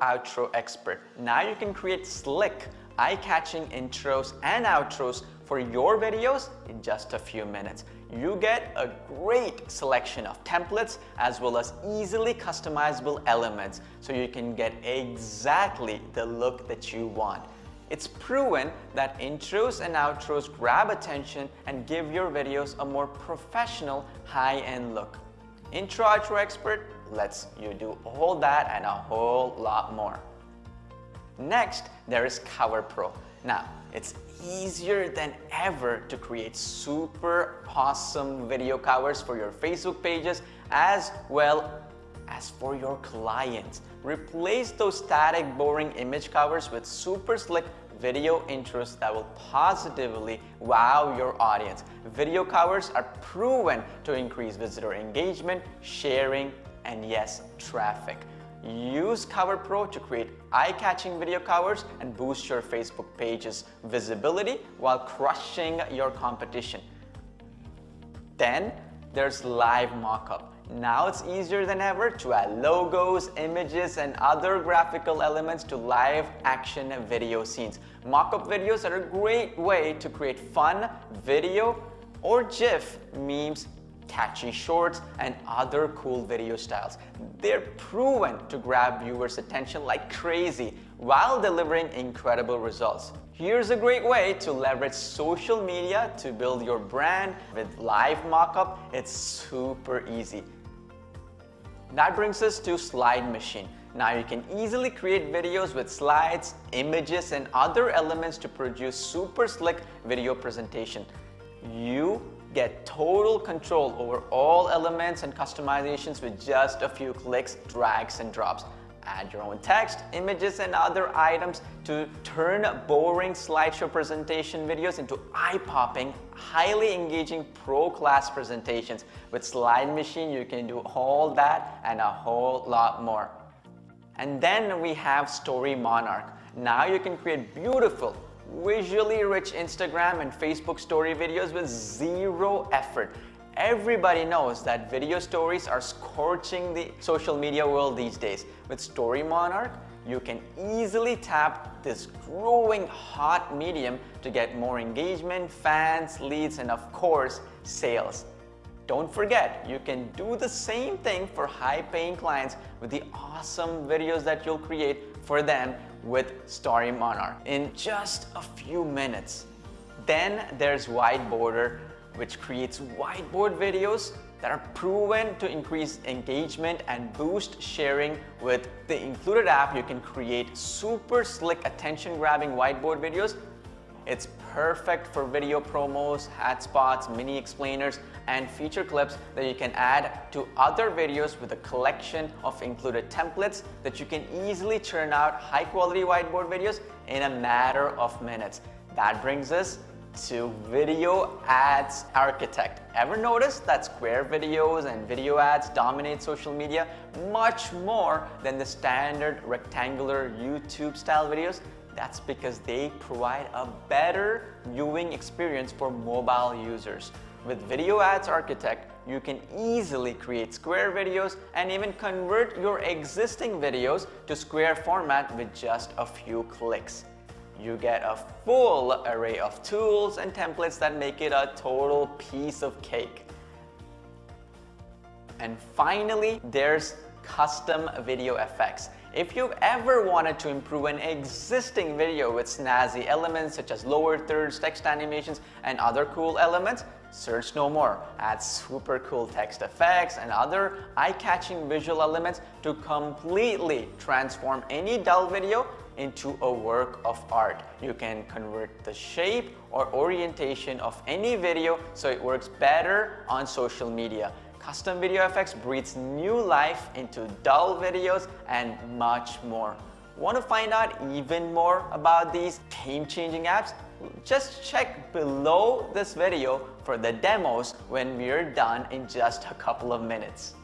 outro expert. Now you can create slick, eye-catching intros and outros for your videos in just a few minutes. You get a great selection of templates as well as easily customizable elements so you can get exactly the look that you want. It's proven that intros and outros grab attention and give your videos a more professional, high-end look. Intro Outro Expert lets you do all that and a whole lot more. Next, there is Cover Pro. Now, it's easier than ever to create super awesome video covers for your Facebook pages as well as for your clients. Replace those static boring image covers with super slick video intros that will positively wow your audience. Video covers are proven to increase visitor engagement, sharing, and yes, traffic. Use Cover Pro to create eye-catching video covers and boost your Facebook page's visibility while crushing your competition. Then there's Live Mockup. Now it's easier than ever to add logos, images, and other graphical elements to live action video scenes. Mockup videos are a great way to create fun video or GIF memes catchy shorts, and other cool video styles. They're proven to grab viewers' attention like crazy while delivering incredible results. Here's a great way to leverage social media to build your brand with live mockup. It's super easy. That brings us to Slide Machine. Now you can easily create videos with slides, images, and other elements to produce super slick video presentation. You Get total control over all elements and customizations with just a few clicks, drags, and drops. Add your own text, images, and other items to turn boring slideshow presentation videos into eye-popping, highly engaging pro-class presentations. With Slide Machine, you can do all that and a whole lot more. And then we have Story Monarch. Now you can create beautiful, visually rich Instagram and Facebook story videos with zero effort. Everybody knows that video stories are scorching the social media world these days. With Story Monarch, you can easily tap this growing hot medium to get more engagement, fans, leads, and of course, sales. Don't forget, you can do the same thing for high-paying clients with the awesome videos that you'll create for them with Story Monarch in just a few minutes. Then there's Whiteboarder, which creates whiteboard videos that are proven to increase engagement and boost sharing. With the included app, you can create super slick attention-grabbing whiteboard videos. It's perfect for video promos, hat spots, mini explainers, and feature clips that you can add to other videos with a collection of included templates that you can easily churn out high quality whiteboard videos in a matter of minutes. That brings us to Video Ads Architect. Ever notice that square videos and video ads dominate social media much more than the standard rectangular YouTube style videos? That's because they provide a better viewing experience for mobile users. With Video Ads Architect, you can easily create square videos and even convert your existing videos to square format with just a few clicks. You get a full array of tools and templates that make it a total piece of cake. And finally, there's custom video effects. If you've ever wanted to improve an existing video with snazzy elements such as lower thirds, text animations, and other cool elements, search no more. Add super cool text effects and other eye-catching visual elements to completely transform any dull video into a work of art. You can convert the shape or orientation of any video so it works better on social media. Custom Video Effects breathes new life into dull videos and much more. Want to find out even more about these game-changing apps? Just check below this video for the demos when we're done in just a couple of minutes.